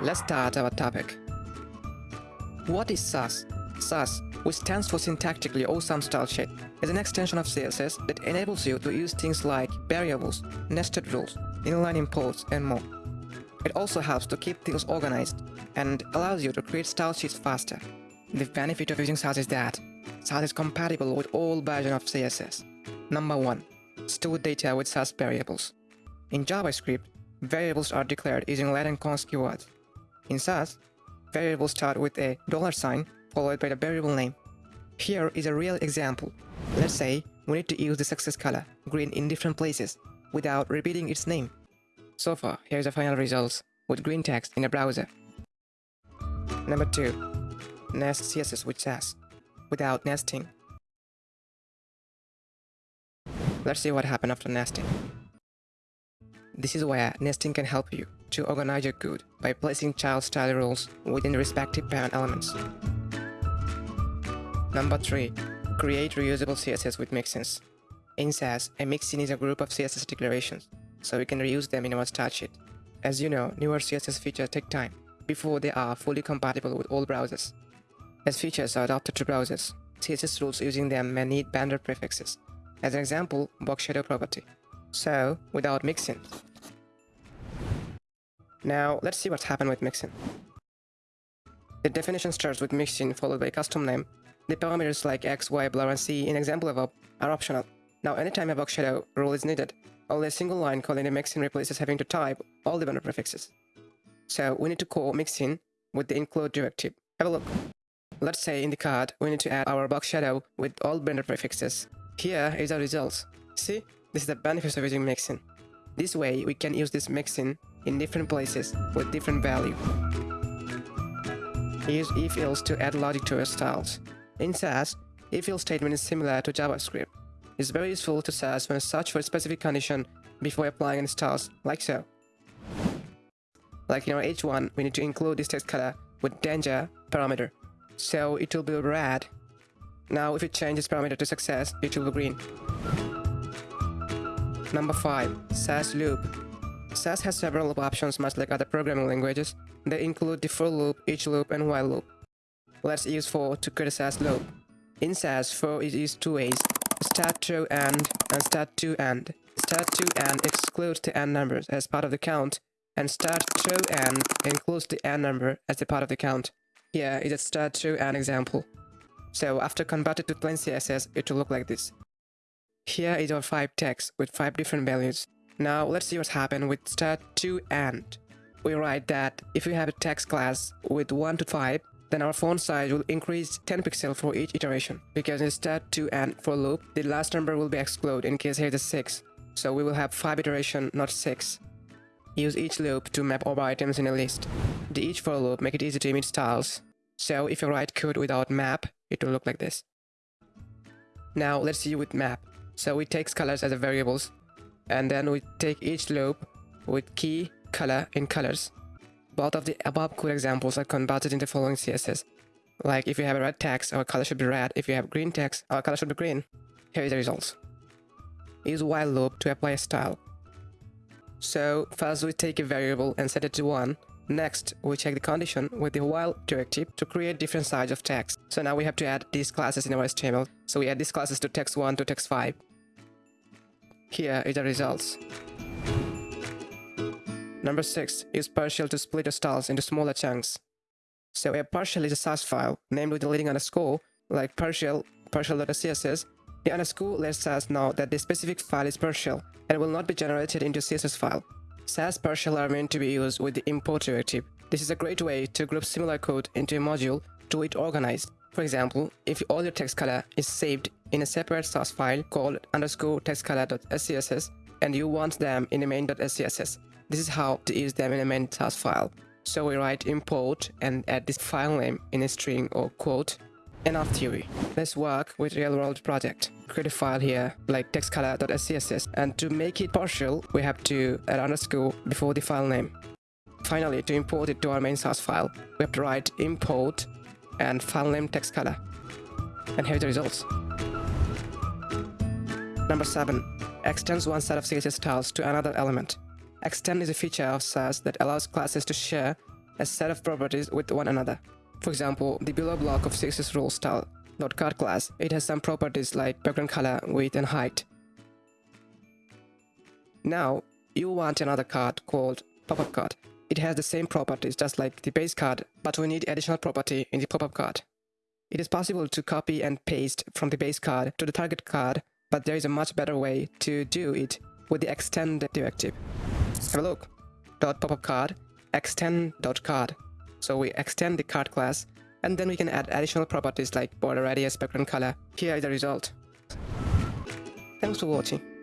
let's start our topic. What is Sass? Sass, which stands for Syntactically Awesome Style Sheet, is an extension of CSS that enables you to use things like variables, nested rules, inline imports, and more. It also helps to keep things organized and allows you to create style sheets faster. The benefit of using Sass is that Sass is compatible with all versions of CSS. Number 1. Store data with Sass variables. In JavaScript, variables are declared using Latin const keywords. In Sass, variables start with a dollar sign followed by the variable name. Here is a real example. Let's say we need to use the success color, green in different places, without repeating its name. So far, here's the final results, with green text in a browser. Number 2. Nest CSS with Sass, without nesting. Let's see what happened after nesting. This is where nesting can help you to organize your code by placing child style rules within the respective parent elements. Number 3. Create reusable CSS with mixins. In Sass, a mixin is a group of CSS declarations, so we can reuse them in our style sheet. As you know, newer CSS features take time before they are fully compatible with all browsers. As features are adapted to browsers, CSS rules using them may need vendor prefixes. As an example, box shadow property. So, without mixin. Now, let's see what's happened with mixin. The definition starts with mixin followed by a custom name. The parameters like x, y, blur, and c in example above are optional. Now, anytime a box shadow rule is needed, only a single line calling the mixin replaces having to type all the vendor prefixes. So, we need to call mixin with the include directive. Have a look. Let's say in the card, we need to add our box shadow with all vendor prefixes. Here is our results. See, this is the benefit of using mixin. This way, we can use this mixin in different places with different value. Use if-else to add logic to your styles. In Sass, if-else statement is similar to JavaScript. It's very useful to Sass when search for a specific condition before applying any styles, like so. Like in our h1, we need to include this text color with danger parameter, so it will be red. Now if it changes parameter to success, it will be green. Number 5. Sass loop. Sass has several options much like other programming languages. They include the for loop, each loop, and while loop. Let's use for to create a loop. In Sass, for is used two ways, start to end and start to end. Start to end excludes the end numbers as part of the count, and start to end includes the end number as a part of the count. Here is a start to end example. So after converted to plain CSS, it will look like this. Here is our 5 text with 5 different values. Now let's see what's happened with start to end. We write that if we have a text class with 1 to 5, then our font size will increase 10 pixels for each iteration. Because in start to end for loop, the last number will be excluded in case here is a 6. So we will have 5 iteration, not 6. Use each loop to map over items in a list. The each for loop make it easy to image styles. So if you write code without map, it will look like this. Now let's see with map. So we take colors as a variables and then we take each loop with key color in colors. Both of the above code examples are converted into following CSS. Like if you have a red text, our color should be red. If you have green text, our color should be green. Here is the results. Use while loop to apply a style. So first we take a variable and set it to 1. Next, we check the condition with the while directive to create different sizes of text. So now we have to add these classes in our HTML. So we add these classes to text1 to text5. Here is the results. Number 6. Use partial to split the styles into smaller chunks. So a partial is a Sass file, named with the leading underscore, like partial, partial.css. The underscore lets us know that the specific file is partial and will not be generated into CSS file. Sass partial are meant to be used with the import directive. This is a great way to group similar code into a module to it organized. For example, if all your text color is saved in a separate Sass file called underscore textcolor.scss and you want them in a main.scss, this is how to use them in a main Sass file. So we write import and add this file name in a string or quote. Enough theory. Let's work with real-world project. Create a file here like textcolor.scss and to make it partial, we have to add underscore before the file name. Finally, to import it to our main Sass file, we have to write import and file name text color. And here's the results. Number 7. Extends one set of CSS styles to another element. Extend is a feature of Sass that allows classes to share a set of properties with one another. For example, the below block of CSS rule style dot card class, it has some properties like background color, width, and height. Now, you want another card called pop-up card. It has the same properties just like the base card, but we need additional property in the pop-up card. It is possible to copy and paste from the base card to the target card, but there is a much better way to do it with the extend directive. Have a look. Dot pop-up card, extend dot card. So we extend the card class, and then we can add additional properties like border radius, background color. Here is the result. Thanks for watching.